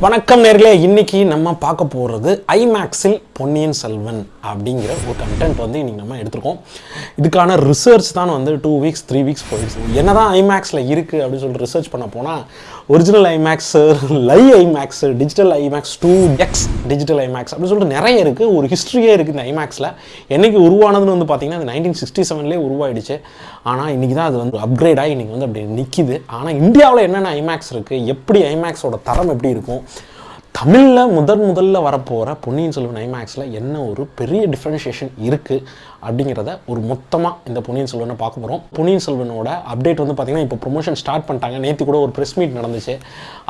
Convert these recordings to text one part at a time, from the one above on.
வணக்கம் நேர்களே இன்னைக்கு நம்ம பார்க்க போகிறது ஐமேக்ஸில் பொன்னியின் செல்வன் அப்படிங்கிற ஒரு கண்டென்ட் வந்து இன்னைக்கு நம்ம எடுத்திருக்கோம். இதுக்கான ரிசர்ச் தான் வந்து டூ வீக்ஸ் த்ரீ வீக்ஸ் போயிடுச்சு. என்னதான் ஐமேக்ஸில் இருக்குது அப்படின்னு சொல்லிட்டு ரிசர்ச் பண்ண போனால் ஒரிஜினல் ஐமேக்ஸு லை IMAX digital IMAX two X digital IMAX அப்படின்னு சொல்லிட்டு நிறைய இருக்குது ஒரு ஹிஸ்ட்ரியே இருக்குது இந்த ஐமேக்ஸில் என்னைக்கு உருவானதுன்னு வந்து பார்த்தீங்கன்னா அது நைன்டீன் சிக்ஸ்டி செவன்லேயே உருவாயிடுச்சு. ஆனால் இன்றைக்கி தான் அது வந்து அப்கிரேடாக இன்றைக்கி வந்து அப்படி நிற்கிது ஆனால் இந்தியாவில் என்னென்ன ஐமேக்ஸ் இருக்குது எப்படி ஐமேக்ஸோட தரம் எப்படி இருக்கும்? தமிழில் முதன் முதல்ல வரப்போகிற பொன்னியின் செல்வன் ஐமேக்ஸில் என்ன ஒரு பெரிய டிஃப்ரென்ஷியேஷன் இருக்குது அப்படிங்கிறத ஒரு மொத்தமாக இந்த பொன்னியின் செல்வனை பார்க்க போகிறோம் பொன்னியின் செல்வனோட அப்டேட் வந்து பார்த்திங்கன்னா இப்போ ப்ரொமோஷன் ஸ்டார்ட் பண்ணிட்டாங்க. நேற்று கூட ஒரு ப்ரெஸ் மீட் நடந்துச்சு.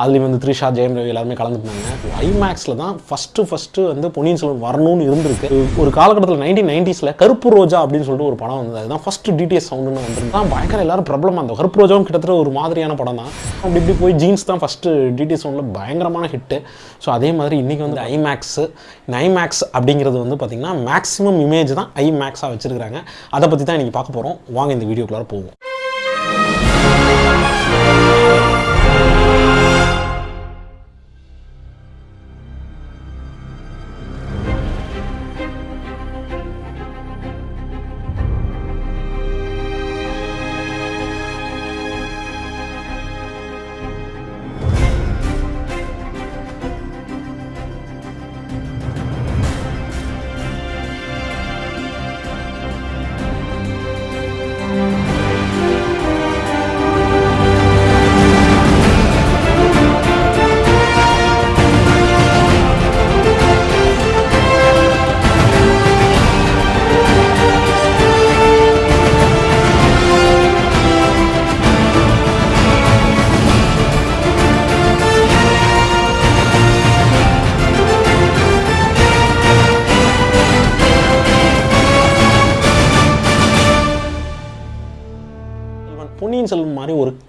அதுலேயும் வந்து த்ரிஷா ஜெயம் ரவி எல்லாருமே கலந்துருந்தாங்க ஐமேக்ஸில் தான் ஃபஸ்ட்டு ஃபஸ்ட்டு வந்து பொன்னியின் செல்வன் வரணும்னு இருந்திருக்கு. ஒரு காலகட்டத்தில் நைன்டீன் நைன்டிஸில் கருப்பு ரோஜா அப்படின்னு சொல்லிட்டு ஒரு படம் வந்தது. அதுதான் ஃபஸ்ட்டு டிடிஎஸ் சவுண்டுன்னு வந்துருந்து தான் பயங்கர எல்லாரும் பிரபலமாக அந்த கருப்பு ரோஜாவும் கிட்டத்தட்ட ஒரு மாதிரியான படம் தான். அப்படி இப்படி போய் ஜீன்ஸ் தான் ஃபஸ்ட்டு டிடிஎஸ் சவுண்டில் பயங்கரமான ஹிட்டு ஸோ அதே மாதிரி இன்றைக்கி வந்து ஐமேக்ஸு இந்த ஐமேக்ஸ் அப்படிங்கிறது வந்து பார்த்திங்கன்னா மேக்ஸிமம் இமேஜ் தான் ஐமேக்ஸாக வச்சுருக்கிறாங்க அதை பற்றி தான் இன்றைக்கி பார்க்க போகிறோம் வாங்க இந்த வீடியோக்குள்ளார போவோம்.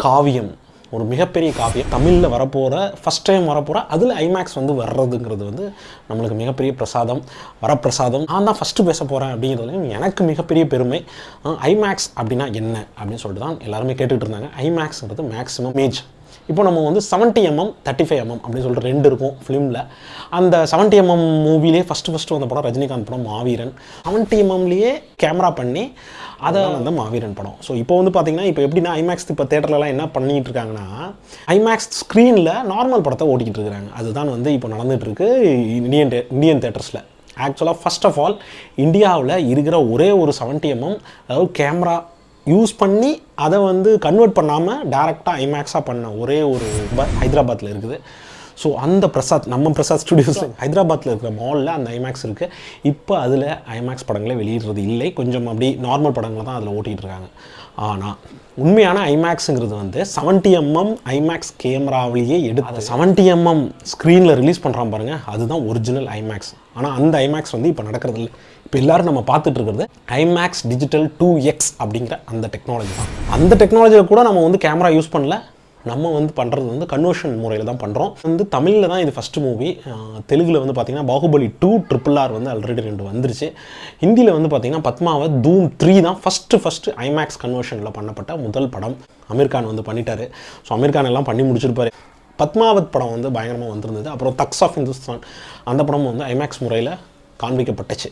காவியம் ஒரு மிகப்பெரிய காவியம். தமிழில் வரப்போகிற ஃபஸ்ட் டைம் வரப்போகிற அதில் ஐமேக்ஸ் வந்து வர்றதுங்கிறது வந்து நம்மளுக்கு மிகப்பெரிய பிரசாதம் வரப்பிரசாதம். நான் தான் ஃபஸ்ட்டு பேச போகிறேன் அப்படிங்கிறதுலையும் எனக்கு மிகப்பெரிய பெருமை. ஐமேக்ஸ் அப்படின்னா என்ன? அப்படின்னு சொல்லிட்டு தான் எல்லாருமே கேட்டுகிட்டு இருந்தாங்க. ஐமேக்ஸ்ங்கிறது மேக்ஸிமம் மேஜ் இப்போ நம்ம வந்து seventy MM thirty five MM அப்படின்னு சொல்லிட்டு ரெண்டு இருக்கும் ஃபிலிமில் அந்த செவன்ட்டி எம்எம் மூவிலே ஃபஸ்ட்டு ஃபஸ்ட்டு வந்த படம் ரஜினிகாந்த் படம் மாவீரன். செவன்ட்டி எம்எம்லேயே கேமரா பண்ணி அதை வந்து மாவீரன் படம். ஸோ இப்போ வந்து பார்த்தீங்கன்னா இப்போ எப்படின்னா ஐமேக்ஸ் இப்போ தேட்டர்லலாம் என்ன பண்ணிட்டு இருக்காங்கன்னா ஐமேக்ஸ் ஸ்க்ரீனில் நார்மல் படத்தை ஓட்டிக்கிட்டு இருக்கிறாங்க. அதுதான் வந்து இப்போ நடந்துட்டு இருக்கு இந்தியன் தே- இந்தியன் தேட்டர்ஸில் ஆக்சுவலாக ஃபர்ஸ்ட் ஆஃப் ஆல் இந்தியாவில் இருக்கிற ஒரே ஒரு செவன்ட்டி எம்எம் அதாவது கேமரா யூஸ் பண்ணி அதை வந்து கன்வெர்ட் பண்ணாமல் டேரெக்டாக ஐமேக்ஸாக பண்ண ஒரே ஒரு ஹைதராபாத்தில் இருக்குது. ஸோ அந்த பிரசாத் நம்ம பிரசாத் ஸ்டுடியோஸில் ஹைதராபாத்தில் இருக்கிற மாலில் அந்த ஐமேக்ஸ் இருக்குது இப்போ அதில் ஐமேக்ஸ் படங்களே வெளியிடுறது இல்லை. கொஞ்சம் அப்படி நார்மல் படங்களை தான் அதில் ஓட்டிகிட்டு இருக்காங்க. ஆனால் உண்மையான ஐமேக்ஸுங்கிறது வந்து செவன்ட்டி எம்எம் ஐமேக்ஸ் கேமராவிலேயே எடுத்து அதை செவன்ட்டி எம்எம் ஸ்க்ரீனில் ரிலீஸ் பண்ணுறான் பாருங்க. அதுதான் ஒரிஜினல் ஐமேக்ஸ் ஆனால் அந்த ஐமேக்ஸ் வந்து இப்போ நடக்கிறது இல்லை இப்போ எல்லாரும் நம்ம பார்த்துட்டு இருக்கிறது ஐமேக்ஸ் டிஜிட்டல் டூ எக்ஸ் அப்படிங்கிற அந்த டெக்னாலஜி தான். அந்த டெக்னாலஜியில் கூட நம்ம வந்து கேமரா யூஸ் பண்ணல. நம்ம வந்து பண்ணுறது வந்து கன்வர்ஷன் முறையில் தான் பண்ணுறோம் வந்து தமிழில் தான் இது ஃபஸ்ட்டு மூவி தெலுங்கில் வந்து பார்த்திங்கன்னா பாகுபலி டூ ட்ரிபிள் ஆர் வந்து ஆல்ரெடி ரெண்டு வந்துருச்சு. ஹிந்தியில் வந்து பார்த்திங்கன்னா பத்மாவத் தூம் த்ரீ தான் ஃபஸ்ட்டு ஃபஸ்ட்டு ஐமேக்ஸ் கன்வர்ஷனில் பண்ணப்பட்ட முதல் படம். அமீர் கான் வந்து பண்ணிட்டாரு. ஸோ அமீர் கான் எல்லாம் பண்ணி முடிச்சிருப்பாரு. பத்மாவத் படம் வந்து பயங்கரமாக வந்திருந்தது. அப்புறம் தக்ஸ் ஆஃப் இந்துஸ்தான் அந்த படம் வந்து ஐமேக்ஸ் முறையில் காண்பிக்கப்பட்டுச்சு.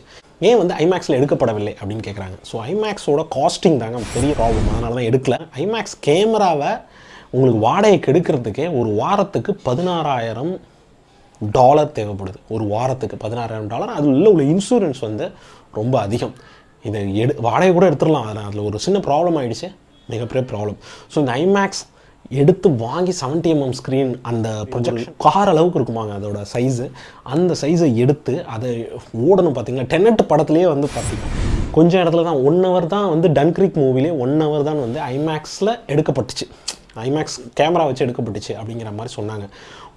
ஏன் வந்து ஐமேக்ஸில் எடுக்கப்படவில்லை அப்படின்னு கேட்குறாங்க ஸோ ஐமேக்ஸோட காஸ்டிங் தாங்க பெரிய ப்ராப்ளம் அதனால தான் எடுக்கல. ஐமேக்ஸ் கேமராவை உங்களுக்கு வாடகைக்கு எடுக்கிறதுக்கே ஒரு வாரத்துக்கு பதினாறாயிரம் டாலர் தேவைப்படுது. ஒரு வாரத்துக்கு பதினாறாயிரம் டாலர் அதில் உள்ள உள்ள இன்சூரன்ஸ் வந்து ரொம்ப அதிகம். இதை எடு வாடகை கூட எடுத்துடலாம். அதில் அதில் ஒரு சின்ன ப்ராப்ளம் ஆகிடுச்சு மிகப்பெரிய ப்ராப்ளம் ஸோ இந்த ஐமேக்ஸ் எடுத்து வாங்கி 70 எம்எம் ஸ்க்ரீன் அந்த ப்ரொஜெக்ஷன் கார் அளவுக்கு இருக்குமாங்க அதோட சைஸு அந்த சைஸை எடுத்து அதை ஓடணும் பார்த்தீங்களா டெனட் படத்துலேயே வந்து பார்த்தீங்கன்னா கொஞ்சம் இடத்துல தான் ஒன் ஹவர் தான் வந்து டன்க்ரிக் மூவிலே ஒன் ஹவர் தான் வந்து ஐமேக்ஸில் எடுக்கப்பட்டுச்சு. ஐமேக்ஸ் கேமரா வச்சு எடுக்கப்பட்டுச்சு அப்படிங்கிற மாதிரி சொன்னாங்க.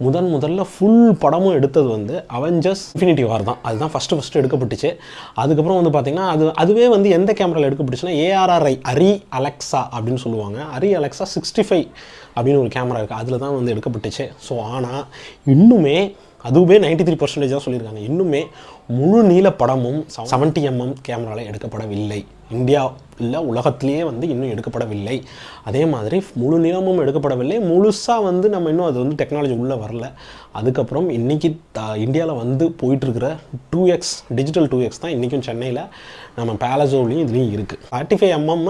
முதன் முதல்ல ஃபுல் படமும் எடுத்தது வந்து அவெஞ்சர்ஸ் இன்ஃபினிட்டி வார் தான். அதுதான் ஃபஸ்ட்டு ஃபஸ்ட்டு எடுக்கப்பட்டுச்சு. அதுக்கப்புறம் வந்து பார்த்திங்கன்னா அது அதுவே வந்து எந்த கேமராவில் எடுக்கப்பட்டுச்சுன்னா ஏஆர்ஆர்ஐ அரி அலெக்ஸா அப்படின்னு சொல்லுவாங்க. அரி அலெக்ஸா சிக்ஸ்டி ஃபைவ் அப்படின்னு ஒரு கேமரா இருக்குது அதில் தான் வந்து எடுக்கப்பட்டுச்சு. ஸோ ஆனால் இன்னுமே அதுவே நைன்டி த்ரீ பர்சன்டேஜ் தான் சொல்லியிருக்காங்க. இன்னுமே முழு நீள படமும் செவன்ட்டி எம்எம் கேமராவில் எடுக்கப்படவில்லை. இந்தியா இல்லை உலகத்திலேயே வந்து இன்னும் எடுக்கப்படவில்லை. அதே மாதிரி முழு நீளமும் எடுக்கப்படவில்லை. முழுசாக வந்து நம்ம இன்னும் அது வந்து டெக்னாலஜி உள்ளே வரல. அதுக்கப்புறம் இன்றைக்கி இந்தியாவில் வந்து போயிட்டுருக்கிற two X digital two X தான் இன்றைக்கும் சென்னையில் நம்ம பேலசோலையும் இதுலேயும் இருக்குது தேர்ட்டி ஃபைவ் எம்எம்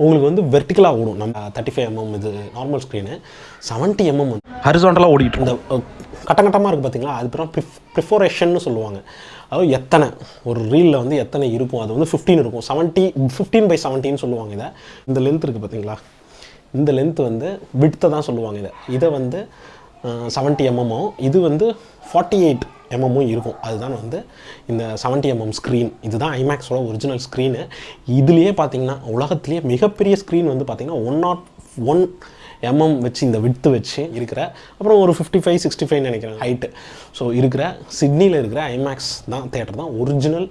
உங்களுக்கு வந்து வெர்டிக்கலாக ஓடும். நம்ம தேர்ட்டி ஃபைவ் எம்எம் இது நார்மல் ஸ்க்ரீனு செவன்ட்டி எம்எம் ஹரிசாண்டலாக ஓடிட்டு இந்த அஹ், கட்டம் கட்டமாக இருக்குது பார்த்தீங்களா அது அப்புறம் ப்ரிஃப் ப்ரிஃபோரேஷன்னு சொல்லுவாங்க. அதாவது எத்தனை ஒரு ரீலில் வந்து எத்தனை இருக்கும்? அது வந்து ஃபிஃப்டீன் இருக்கும். செவன்ட்டி ஃபிஃப்டீன் பை செவன்ட்டின்னு சொல்லுவாங்க இதை. இந்த லென்த் இருக்குது பார்த்தீங்களா? இந்த லென்த் வந்து விட்த்தை தான் சொல்லுவாங்க இதை. இதை வந்து செவன்ட்டி எம்எம்மும் இது வந்து ஃபார்ட்டி எயிட் எம்எம்மும் இருக்கும். அதுதான் வந்து இந்த செவன்ட்டி எம்எம் ஸ்க்ரீன் இதுதான் ஐமேக்ஸோட ஒரிஜினல் ஸ்க்ரீனு இதுலேயே பார்த்தீங்கன்னா உலகத்துலேயே மிகப்பெரிய ஸ்க்ரீன் வந்து பார்த்திங்கன்னா ஒன் நாட் ஒன் எம்எம் வச்சு இந்த வித்து வச்சு இருக்கிற அப்புறம் ஒரு ஃபிஃப்டி ஃபைவ் சிக்ஸ்டி ஃபைவ் நினைக்கிறேன் ஹைட்டு ஸோ இருக்கிற சிட்னியில் இருக்கிற ஐமேக்ஸ் தான் தேட்டர் தான் ஒரிஜினல்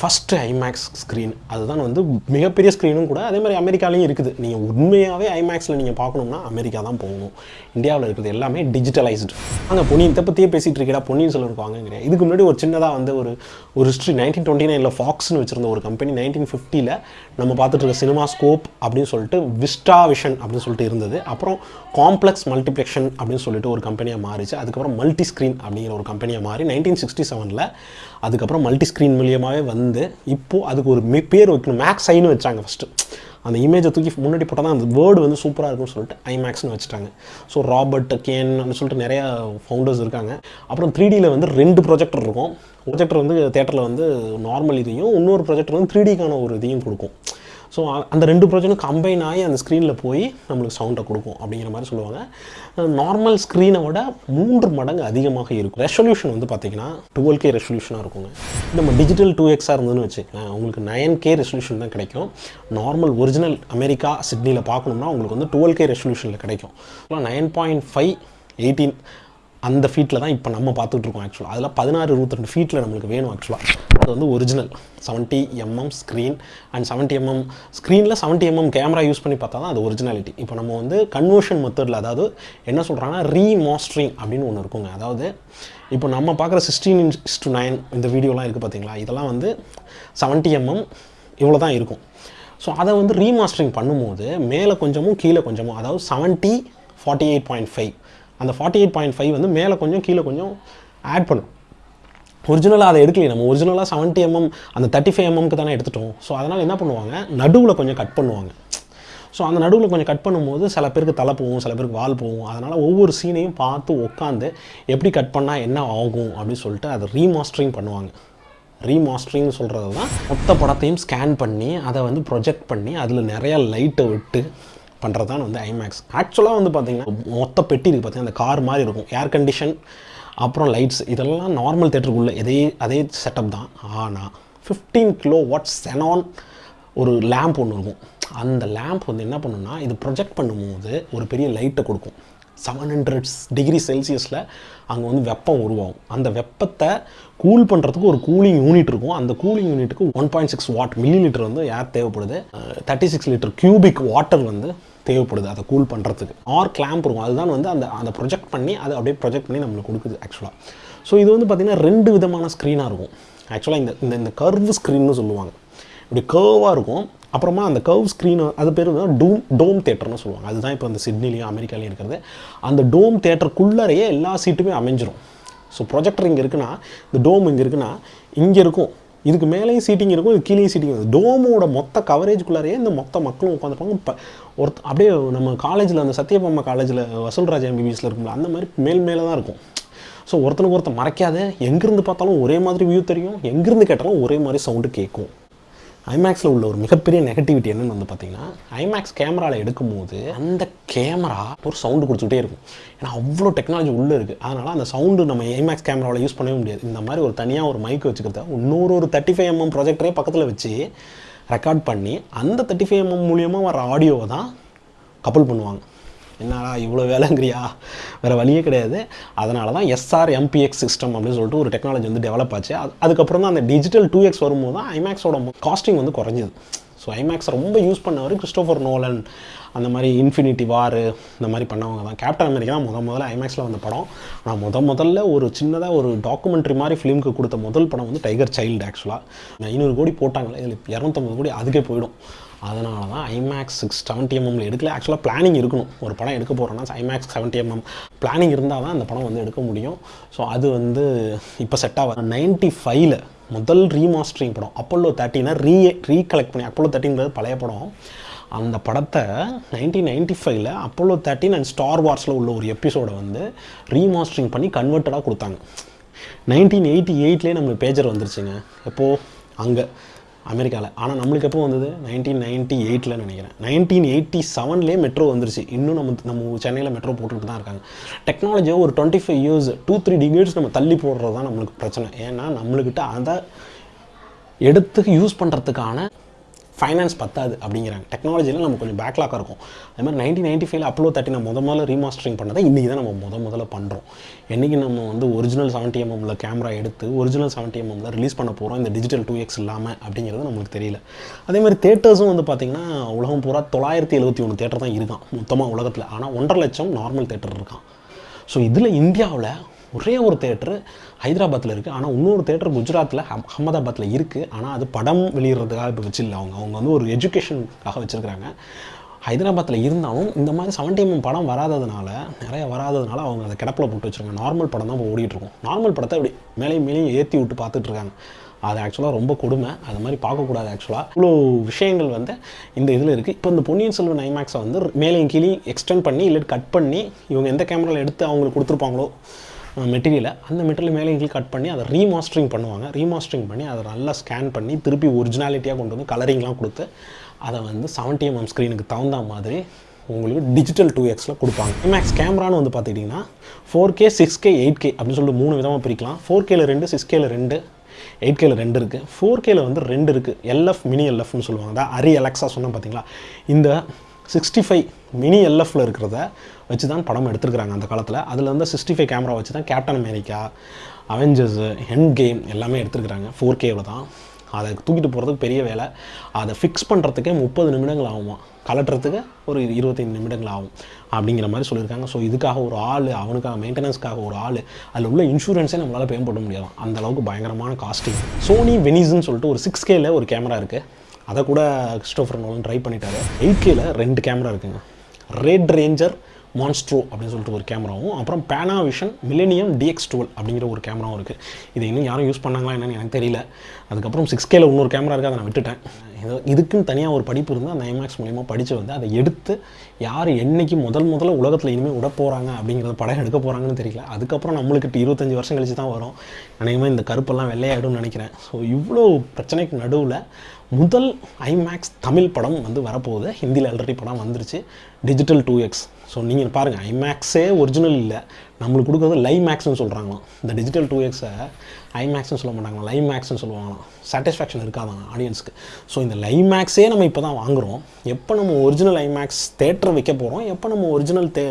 ஃபஸ்ட்டு ஐமேக்ஸ் ஸ்க்ரீன் அதுதான் வந்து மிகப்பெரிய ஸ்க்ரீனும் கூட அதே மாதிரி அமெரிக்காலையும் இருக்குது. நீங்கள் உண்மையாகவே ஐமேக்ஸில் நீங்கள் பார்க்கணும்னா அமெரிக்கா தான் போகணும். இந்தியாவில் இருக்கிறது எல்லாமே டிஜிட்டலைஸ்டு அங்கே பொன்னியின் இதை பற்றியே பேசிகிட்டு இருக்கா பொன்னியின் செல்வன் கிடையாது இதுக்கு முன்னாடி ஒரு சின்னதாக வந்து ஒரு ஒரு ஹிஸ்ட்ரி நைன்டீன் டுவெண்ட்டி நைனில் ஃபாக்ஸ்னு வச்சிருந்த ஒரு கம்பெனி நைன்டீன் ஃபிஃப்டியில் நம்ம பார்த்துட்டு இருக்க சினிமா ஸ்கோப் அப்படின்னு சொல்லிட்டு விஸ்டா விஷன் அப்படின்னு சொல்லிட்டு இருந்தது. அப்புறம் காம்ப்ளெக்ஸ் மல்டிப்ளெக்ஷன் அப்படின்னு சொல்லிட்டு ஒரு கம்பெனியாக மாறிச்சு. அதுக்கப்புறம் மல்டி ஸ்க்ரீன் அப்படிங்கிற ஒரு கம்பெனியாக மாறி நைன்டீன் சிக்ஸ்டி செவனில் அதுக்கப்புறம் மல்டி ஸ்க்ரீன் மூலியமாகவே வந்து இப்போது அதுக்கு ஒரு மே- பேர் வைக்கணும். மேக்ஸ் ஐன்னு வச்சாங்க ஃபஸ்ட்டு அந்த இமேஜை தூக்கி முன்னாடி போட்டால் தான் அந்த வேர்டு வந்து சூப்பராக இருக்கும்னு சொல்லிட்டு ஐமேக்ஸ்னு வச்சுட்டாங்க. ஸோ ராபர்ட் கேன் சொல்லிட்டு நிறையா ஃபவுண்டர்ஸ் இருக்காங்க. அப்புறம் த்ரீ டியில் வந்து ரெண்டு ப்ரொஜெக்டர் இருக்கும். ப்ரொஜெக்டர் வந்து தேட்டரில் வந்து நார்மல் இதையும் இன்னொரு ப்ரொஜெக்டர் வந்து த்ரீ டிக்கான ஒரு இதையும் கொடுக்கும். ஸோ அந்த ரெண்டு ப்ரொஜெக்டும் கம்பைன் ஆகி அந்த ஸ்க்ரீனில் போய் நம்மளுக்கு சவுண்டை கொடுக்கும் அப்படிங்கிற மாதிரி சொல்லுவாங்க. நார்மல் ஸ்க்ரீனை விட மூன்று மடங்கு அதிகமாக இருக்கும். ரெசல்யூஷன் வந்து பார்த்தீங்கன்னா டுவெல் கே ரெசல்யூஷனாக இருக்குங்க. நம்ம டிஜிட்டல் டூ எக்ஸாக இருந்ததுன்னு வச்சுக்கோங்க உங்களுக்கு நயன் கே ரெசல்யூஷன் தான் கிடைக்கும். நார்மல் ஒரிஜினல் அமெரிக்கா சிட்னியில் பார்க்கணும்னா உங்களுக்கு வந்து டுவெல் கே ரெசல்யூஷனில் கிடைக்கும். நைன் பாயிண்ட் ஃபைவ் எயிட்டீன் அந்த ஃபீட்டில் தான் இப்போ நம்ம பார்த்துட்டு இருக்கோம் ஆக்சுவலாக அதில் பதினாறு இருபத்திரெண்டு ஃபீட்டில் நம்மளுக்கு வேணும் ஆக்சுவலாக அது வந்து original seventy MM screen and seventy MM ஸ்க்ரீனில் செவன்ட்டி எம்எம் கேமரா யூஸ் பண்ணி பார்த்தா தான் அது ஒரிஜினாலிட்டி இப்போ நம்ம வந்து கன்வர்ஷன் மெத்தடில் அதாவது என்ன சொல்கிறாங்கன்னா ரீமாஸ்டரிங் அப்படின்னு ஒன்று இருக்குங்க. அதாவது இப்போ நம்ம பார்க்குற சிக்ஸ்டீன் இன்ச் டு நைன் இந்த வீடியோலாம் இருக்குது பார்த்தீங்களா? இதெல்லாம் வந்து செவன்ட்டி எம்எம் இவ்வளோ தான் இருக்கும். ஸோ அதை வந்து ரீமாஸ்டரிங் பண்ணும்போது மேலே கொஞ்சமும் கீழே கொஞ்சமும் அதாவது seventy forty eight point five அந்த ஃபார்ட்டி எயிட் பாயிண்ட் ஃபைவ் வந்து மேலே கொஞ்சம் கீழே கொஞ்சம் ஆட் பண்ணும். ஒரிஜினலாக அதை எடுக்கலையே நம்ம. ஒரிஜினலாக செவன்ட்டி எம்எம் அந்த தேர்ட்டி ஃபைவ் எம்எம்க்கு தானே எடுத்துட்டோம். ஸோ அதனால் என்ன பண்ணுவாங்க? நடுவில் கொஞ்சம் கட் பண்ணுவாங்க. ஸோ அந்த நடுவில் கொஞ்சம் கட் பண்ணும்போது சில பேருக்கு தலை போகும் சில பேருக்கு வால் போகும். அதனால் ஒவ்வொரு சீனையும் பார்த்து உட்காந்து எப்படி கட் பண்ணால் என்ன ஆகும் அப்படின்னு சொல்லிட்டு அதை ரீமாஸ்டரிங் பண்ணுவாங்க. ரீமாஸ்டரிங்னு சொல்கிறது தான் மொத்த படத்தையும் ஸ்கேன் பண்ணி அதை வந்து ப்ரொஜெக்ட் பண்ணி அதில் நிறையா லைட்டை விட்டு பண்ணுறது தான் வந்து ஐமேக்ஸ் ஆக்சுவலாக வந்து பார்த்தீங்கன்னா மொத்த பெட்டி இருக்குது பார்த்தீங்கன்னா அந்த கார் மாதிரி இருக்கும். ஏர் கண்டிஷன் அப்புறம் லைட்ஸ் இதெல்லாம் நார்மல் தேட்டருக்குள்ளே இதே அதே செட்டப் தான். ஆனால் ஃபிஃப்டீன் கிலோ வாட் செனான் ஒரு லேம்ப் ஒன்று இருக்கும். அந்த லேம்ப் வந்து என்ன பண்ணுன்னா இது ப்ரொஜெக்ட் பண்ணும்போது ஒரு பெரிய லைட்டை கொடுக்கும். செவன் ஹண்ட்ரட் டிகிரி செல்சியஸில் அங்கே வந்து வெப்பம் உருவாகும். அந்த வெப்பத்தை கூல் பண்ணுறதுக்கு ஒரு கூலிங் யூனிட் இருக்கும். அந்த கூலிங் யூனிட்டுக்கு one point six watt millilitre வந்து ஏர் தேவைப்படுது. Thirty six litre cubic water வந்து தேவைப்படுது அதை கூல் பண்ணுறதுக்கு ஆர் கிளாம்ப் இருக்கும். அதுதான் வந்து அந்த அந்த ப்ரொஜெக்ட் பண்ணி அதை அப்படியே ப்ரொஜெக்ட் பண்ணி நம்மளுக்கு கொடுக்குது ஆக்சுவலாக ஸோ இது வந்து பார்த்திங்கன்னா ரெண்டு விதமான ஸ்க்ரீனாக இருக்கும். ஆக்சுவலாக இந்த இந்த இந்த கர்வ் ஸ்க்ரீன்னு சொல்லுவாங்க. இப்படி கர்வாக இருக்கும். அப்புறமா அந்த கர்வ் ஸ்க்ரீன் அது பேர் வந்து டூம் டோம் தேட்டர்னு சொல்லுவாங்க. அதுதான் இப்போ இந்த சிட்னிலையும் அமெரிக்காலையும் இருக்கிறது. அந்த டோம் தேட்டருக்குள்ளறையே எல்லா சீட்டுமே அமைஞ்சிரும். ஸோ ப்ரொஜெக்டர் இங்கே இருக்குன்னா இந்த டோம் இங்கே இருக்குன்னா இங்கே இருக்கும். இதுக்கு மேலேயும் சீட்டிங் இருக்கும் இது கீழேயும் சீட்டிங் இருக்கும். டோமோட மொத்த கவரேஜ்குள்ளாரையே இந்த மொத்த மக்களும் உட்காந்துருப்பாங்க இப்போ ஒருத்த அப்படியே நம்ம காலேஜில் அந்த சத்யபாமா காலேஜில் வசூல்ராஜ் எம்பிபிஎஸில் இருக்கும்ல அந்த மாதிரி மேல் மேலே தான் இருக்கும். ஸோ ஒருத்தனுக்கு ஒருத்தன் மறைக்காத எங்கேருந்து பார்த்தாலும் ஒரே மாதிரி வியூ தெரியும் எங்கேருந்து கேட்டாலும் ஒரே மாதிரி சவுண்டு கேட்கும். ஐமேக்ஸில் உள்ள ஒரு மிகப்பெரிய நெகட்டிவிட்டி என்னென்னு வந்து பார்த்தீங்கன்னா ஐமேக்ஸ் கேமராவில் எடுக்கும்போது அந்த கேமரா ஒரு சவுண்டு கொடுத்துக்கிட்டே இருக்கும். ஏன்னா அவ்வளோ டெக்னாலஜி உள்ளே இருக்குது அதனால் அந்த சவுண்டு நம்ம ஐமேக்ஸ் கேமராவில் யூஸ் பண்ணவே முடியாது. இந்த மாதிரி ஒரு தனியாக ஒரு மைக் வச்சுக்கிறத இன்னொரு ஒரு தேர்ட்டி ஃபைவ் எம்எம் ப்ரொஜெக்டரே பக்கத்தில் வச்சு ரெக்கார்ட் பண்ணி அந்த தேர்ட்டி ஃபைவ் எம்எம் மூலியமாக வர ஆடியோவை தான் கப்பல் பண்ணுவாங்க. என்னடா இவ்வளோ வேலைங்கிறியா? வேறு வழியே கிடையாது. அதனால தான் எஸ்ஆர் எம்பிஎக்ஸ் சிஸ்டம் அப்படின்னு சொல்லிட்டு ஒரு டெக்னாலஜி வந்து டெவலப் ஆச்சு. அது அதுக்கப்புறம் தான் அந்த டிஜிட்டல் டூ எக்ஸ் வரும்போது தான் ஐமேக்ஸோட காஸ்டிங் வந்து குறைஞ்சிது. ஸோ ஐமேக்ஸ் ரொம்ப யூஸ் பண்ணவர் கிறிஸ்டோஃபர் நோலன் அந்த மாதிரி இன்ஃபினிட்டி வார் இந்த மாதிரி பண்ணவங்க தான். கேப்டன் அமெரிக்கா தான் முத முதல்ல ஐமேக்ஸில் வந்த படம். ஆனால் முத முதல்ல ஒரு சின்னதாக ஒரு டாக்குமெண்ட்ரி மாதிரி ஃபிலிமுக்கு கொடுத்த முதல் படம் வந்து டைகர் சைல்டு ஆக்சுவலாக ஐநூறு கோடி போட்டாங்களே இதில் இரநூத்தம்பது கோடி அதுக்கே போயிடும். அதனால தான் ஐமேக்ஸ் சிக்ஸ் செவன்ட்டி எம்எம்ல எடுக்கல. ஆக்சுவலாக பிளானிங் இருக்கணும். ஒரு படம் எடுக்க போகிறோன்னா ஐமேக்ஸ் செவன்ட்டி எம்எம் பிளானிங் இருந்தால் தான் அந்த படம் வந்து எடுக்க முடியும். ஸோ அது வந்து இப்போ செட் ஆகாது நைன்ட்டி ஃபைவ்ல முதல் ரீமாஸ்டரிங் படம் அப்போலோ தேர்ட்டினா ரீ ரீகலெக்ட் பண்ணி அப்போலோ தேர்ட்டின்றது பழைய படம். அந்த படத்தை நைன்டீன் நைன்டி ஃபைவ்ல அப்போலோ தேர்ட்டின் அண்ட் ஸ்டார் வார்ஸில் உள்ள ஒரு எபிசோடை வந்து ரீமாஸ்டரிங் பண்ணி கன்வெர்ட்டடாக கொடுத்தாங்க. நைன்டீன் எயிட்டி எயிட்லேயே நம்மளுக்கு பேஜர் வந்துருச்சுங்க. எப்போது அங்கே. அமெரிக்காவில் ஆனால் நம்மளுக்கு எப்போ வந்தது? நைன்டீன் நைன்ட்டி எயிட்டில் நினைக்கிறேன். நைன்டீன் எயிட்டி செவன்லேயே மெட்ரோ வந்துருச்சு. இன்னும் நம்ம நம்ம சென்னையில் மெட்ரோ போட்டுக்கிட்டு தான் இருக்காங்க. டெக்னாலஜியை ஒரு twenty five years two three degrees நம்ம தள்ளி போடுறது தான் நம்மளுக்கு பிரச்சனை. ஏன்னா நம்மளுக்கிட்ட அதை எடுத்து யூஸ் பண்ணுறதுக்கான ஃபைனான்ஸ் பத்தாது அப்படிங்கிறாங்க. டெக்னாலஜியில் நம்ம கொஞ்சம் பேக்லாக்காக இருக்கும். அதே மாதிரி நைன்டீன் நைன்டி ஃபைவ்ல அப்லோ தேர்ட்டி நம்ம முத முதல்ல ரீமாஸ்டரிங் பண்ணதை இன்றைக்கி தான் நம்ம முத முதல்ல பண்ணுறோம் என்றைக்கு நம்ம வந்து ஒரிஜினல் செவன்ட்டி எம்எம்ல கேமரா எடுத்து ஒரிஜினல் செவன்ட்டி எம்எம்ல ரிலீஸ் பண்ண போகிறோம் இந்த டிஜிட்டல் டூ எக்ஸ் இல்லாமல் அப்படிங்கிறது நம்மளுக்கு தெரியல. அதே மாதிரி தேட்டர்ஸும் வந்து பார்த்திங்கன்னா உலகம் பூரா தொள்ளாயிரத்தி எழுபத்தி ஒன்று தேட்டர் தான் இருக்கான் மொத்தமாக உலகத்தில். ஆனால் ஒன்றரை லட்சம் நார்மல் தேட்டர் இருக்கான். ஸோ இதில் இந்தியாவில் ஒரே ஒரு தேட்டரு ஹைதராபாத்தில் இருக்குது ஆனால் இன்னொரு தேட்டர் குஜராத்தில் அஹ் அகமதாபாத்தில் இருக்குது ஆனால் அது படம் வெளியிடுறதுக்காக இப்போ வச்சில்ல அவங்க. அவங்க வந்து ஒரு எஜுகேஷனுக்காக வச்சுருக்குறாங்க. ஹைதராபாத்தில் இருந்தாலும் இந்த மாதிரி செவன்டி எம்எம் mm படம் வராததுனால நிறைய வராததுனால அவங்க அதை கிடப்பில் போட்டு வச்சுருக்காங்க. நார்மல் படம் தான் இப்போ ஓடிட்டு இருக்கும் நார்மல் படத்தை இப்படி மேலேயும் மேலேயும் ஏற்றி விட்டு பார்த்துட்ருக்காங்க. அது ஆக்சுவலாக ரொம்ப கொடுமை. அது மாதிரி பார்க்கக்கூடாது ஆக்சுவலாக இவ்வளோ விஷயங்கள் வந்து இந்த இதில் இருக்குது இப்போ இந்த பொன்னியின் செல்வன் ஐமேக்ஸை வந்து மேலேயும் கீழே எக்ஸ்டெண்ட் பண்ணி இல்லை கட் பண்ணி இவங்க எந்த கேமராவில் எடுத்து அவங்களுக்கு கொடுத்துருப்பாங்களோ மெட்டீரியலை அந்த மெட்டீரியல் மேலே கீழே கட் பண்ணி அதை ரீமாஸ்டரிங் பண்ணுவாங்க. ரீமாஸ்டரிங் பண்ணி அதை நல்லா ஸ்கேன் பண்ணி திருப்பி ஒரிஜினாலிட்டியாக கொண்டு வந்து கலரிங்லாம் கொடுத்து அதை வந்து செவன்ட்டி எம்எம் ஸ்க்ரீனுக்கு தகுந்த மாதிரி உங்களுக்கு டிஜிட்டல் டூ எக்ஸில் கொடுப்பாங்க. இமேக்ஸ் கேமரான்னு வந்து பார்த்துக்கிட்டிங்கன்னா four K six K eight K அப்படின்னு சொல்லிட்டு மூணு விதமாக பிரிக்கலாம். ஃபோர் கேல ரெண்டு சிக்ஸ் கேல ரெண்டு எயிட் கேல ரெண்டு இருக்குது ஃபோர் கேல வந்து ரெண்டு இருக்குது எல்எஃப் மினி எல்எஃப்னு சொல்லுவாங்க. அதான் அரி அலெக்ஸா சொன்னால் பார்த்தீங்களா? இந்த சிக்ஸ்டி ஃபைவ் மினி எல்எஃப்ல இருக்கிறத வச்சு தான் படம் எடுத்துருக்குறாங்க அந்த காலத்தில். அதில் வந்து சிக்ஸ்டி ஃபைவ் கேமரா வச்சு தான் Captain America Avengers end game எல்லாமே எடுத்துருக்குறாங்க. ஃபோர் கேவில் தான். அதை தூக்கிட்டு போகிறதுக்கு பெரிய வேலை. அதை ஃபிக்ஸ் பண்ணுறதுக்கே முப்பது நிமிடங்கள் ஆகுமா? கலட்டுறதுக்கு ஒரு இருபத்தைந்து நிமிடங்கள் ஆகும் அப்படிங்கிற மாதிரி சொல்லியிருக்காங்க. ஸோ இதுக்காக ஒரு ஆள் அவனுக்காக மெயின்டெனன்ஸ்க்காக ஒரு ஆள் அதில் உள்ள இன்சூரன்ஸே நம்மளால் பே பண்ண முடியாது அந்த அளவுக்கு பயங்கரமான காஸ்டிங் சோனி வெனிஸ்ன்னு சொல்லிட்டு ஒரு சிக்ஸ் கேல ஒரு கேமரா இருக்குது அதை கூட கிறிஸ்டோஃபர் நோலன் ட்ரை பண்ணிட்டாரு. எயிட் கேல ரெண்டு கேமரா இருக்குங்க. ரெட் ரேஞ்சர் மான்ஸ்ட்ரோ அப்படின்னு சொல்லிட்டு ஒரு கேமராவும் அப்புறம் பேனாவிஷன் மில்லேனியம் டிஎக்ஸ் டுவெல் அப்படிங்கிற ஒரு கேமராவும் இருக்குது இது இன்னும் யாரும் யூஸ் பண்ணாங்களா என்னன்னு எனக்கு தெரியல. அதுக்கப்புறம் சிக்ஸ் கேல இன்னொரு கேமரா இருக்குது அதை நான் விட்டுட்டேன். இது இதுக்குன்னு தனியாக ஒரு படிப்பு இருந்து அந்த ஐமேக்ஸ் மூலியமாக படித்து வந்து அதை எடுத்து யார் என்றைக்கு முதல் முதல்ல உலகத்தில் இனிமேல் விட போகிறாங்க அப்படிங்கிறத படம் எடுக்க போகிறாங்கன்னு தெரியல. அதுக்கப்புறம் நம்மளுக்கு இருபத்தஞ்சி வருஷம் கழிச்சு தான் வரும். அநேகமாக இந்த கருப்பெல்லாம் வெள்ளையாயிடும்னு நினைக்கிறேன். ஸோ இவ்வளோ பிரச்சனைக்கு நடுவில் முதல் ஐமேக்ஸ் தமிழ் படம் வந்து வரப்போகுது. ஹிந்தியில் ஆல்ரெடி படம் வந்துருச்சு. டிஜிட்டல் டூ எக்ஸ் ஸோ நீங்கள் பாருங்கள் ஐமேக்ஸே ஒரிஜினல் இல்லை. நம்மளுக்கு கொடுக்குறது லை மேக்ஸ்னு சொல்கிறாங்களாம் இந்த டிஜிட்டல் டூ எக்ஸை ஐமேக்ஸ்னு சொல்ல மாட்டாங்களா லை மேக்ஸ்னு சொல்லுவாங்களாம். சாட்டிஸ்ஃபேக்ஷன் இருக்காதான் ஆடியன்ஸ்க்கு ஸோ இந்த லை மேக்ஸே நம்ம இப்போ தான் வாங்குகிறோம் எப்போ நம்ம ஒரிஜினல் ஐமேக்ஸ் தேட்டர் வைக்க போகிறோம் எப்போ நம்ம ஒரிஜினல் தே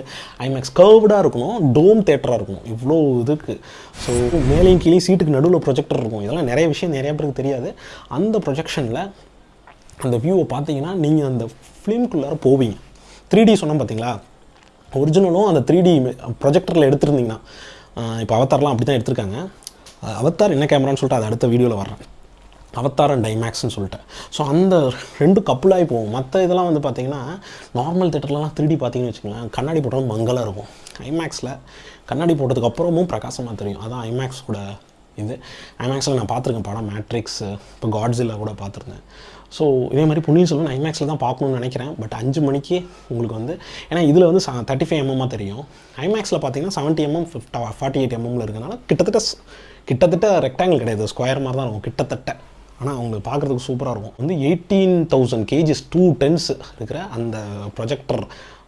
ஐமேக்ஸ் கர்வ்டாக இருக்கணும்? டோம் தேட்டராக இருக்கணும்? இவ்வளோ இதுக்கு. ஸோ மேலேயும் கீழே சீட்டுக்கு நடுவில் ப்ரொஜெக்டர் இருக்கும். இதெல்லாம் நிறைய விஷயம் நிறைய பேருக்கு தெரியாது. அந்த ப்ரொஜெக்ஷனில் அந்த வியூவை பார்த்தீங்கன்னா நீங்கள் அந்த ஃபிலிம்குள்ளார போவீங்க. த்ரீ டி சொன்னோம் பார்த்தீங்களா ஒரிஜினலும் அந்த த்ரீ டி ப்ரொஜெக்டரில் எடுத்திருந்தீங்கன்னா இப்போ அவத்தார்லாம் அப்படி தான் எடுத்திருக்காங்க அவத்தார் என்ன கேமரான்னு சொல்லிட்டு அது அடுத்த வீடியோவில் வர்றேன். அவத்தார் அண்ட் டைமேக்ஸ்னு சொல்லிட்டு. ஸோ அந்த ரெண்டு கப்புளாகி போகும். மற்ற இதெல்லாம் வந்து பார்த்தீங்கன்னா நார்மல் தேட்டர்லலாம் த்ரீ டி பார்த்தீங்கன்னு வச்சுக்கோங்களேன் கண்ணாடி போட்டாலும் மங்கலாக இருக்கும். ஐமேக்ஸில் கண்ணாடி போட்டதுக்கப்புறமும் பிரகாசமாக தெரியும். அதான் ஐமேக்ஸ் கூட இது ஐமேக்ஸில் நான் பார்த்துருக்கேன் படம் மேட்ரிக்ஸ் இப்போ காட்ஸில் கூட பார்த்துருந்தேன். ஸோ இதே மாதிரி பொன்னியின் செல்வன் ஐமேக்ஸில் தான் பார்க்கணும்னு நினைக்கிறேன். பட் அஞ்சு மணிக்கு உங்களுக்கு வந்து ஏன்னா இதில் வந்து தேர்ட்டி ஃபைவ் எம்எம்மாக தெரியும். ஐமேக்ஸில் பார்த்தீங்கன்னா செவன்ட்டி எம்எம் ஃபிஃப்டா ஃபார்ட்டி எயிட் எம்எம்மில் இருக்கனால கிட்டத்தட்ட கிட்டத்தட்ட ரெக்டாங்கிள் கிடையாது. ஸ்கொயர் மாதிரி தான் இருக்கும் கிட்டத்தட்ட. ஆனால் அவங்களுக்கு பார்க்குறதுக்கு சூப்பராக இருக்கும். வந்து eighteen thousand KGs two tens இருக்கிற அந்த ப்ரொஜெக்டர்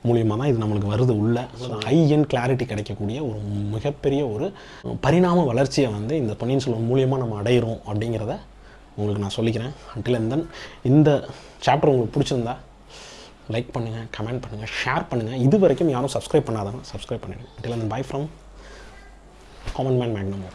மூலியமாக தான் இது நம்மளுக்கு வருது உள்ள. ஹை கிளாரிட்டி கிடைக்கக்கூடிய ஒரு மிகப்பெரிய ஒரு பரிணாம வளர்ச்சியை வந்து இந்த பொன்னியின் செல்வன் மூலியமாக நம்ம அடையிறோம் அப்படிங்கிறத உங்களுக்கு நான் சொல்லிக்கிறேன். அண்டில் அண்ட் தென் இந்த சாப்டர் உங்களுக்கு பிடிச்சிருந்தா லைக் பண்ணுங்கள் கமெண்ட் பண்ணுங்கள் ஷேர் பண்ணுங்கள் இது வரைக்கும் யாரும் சப்ஸ்கிரைப் பண்ணாதாங்க சப்ஸ்கிரைப் பண்ணிவிடுங்க until and bye from common man Magnum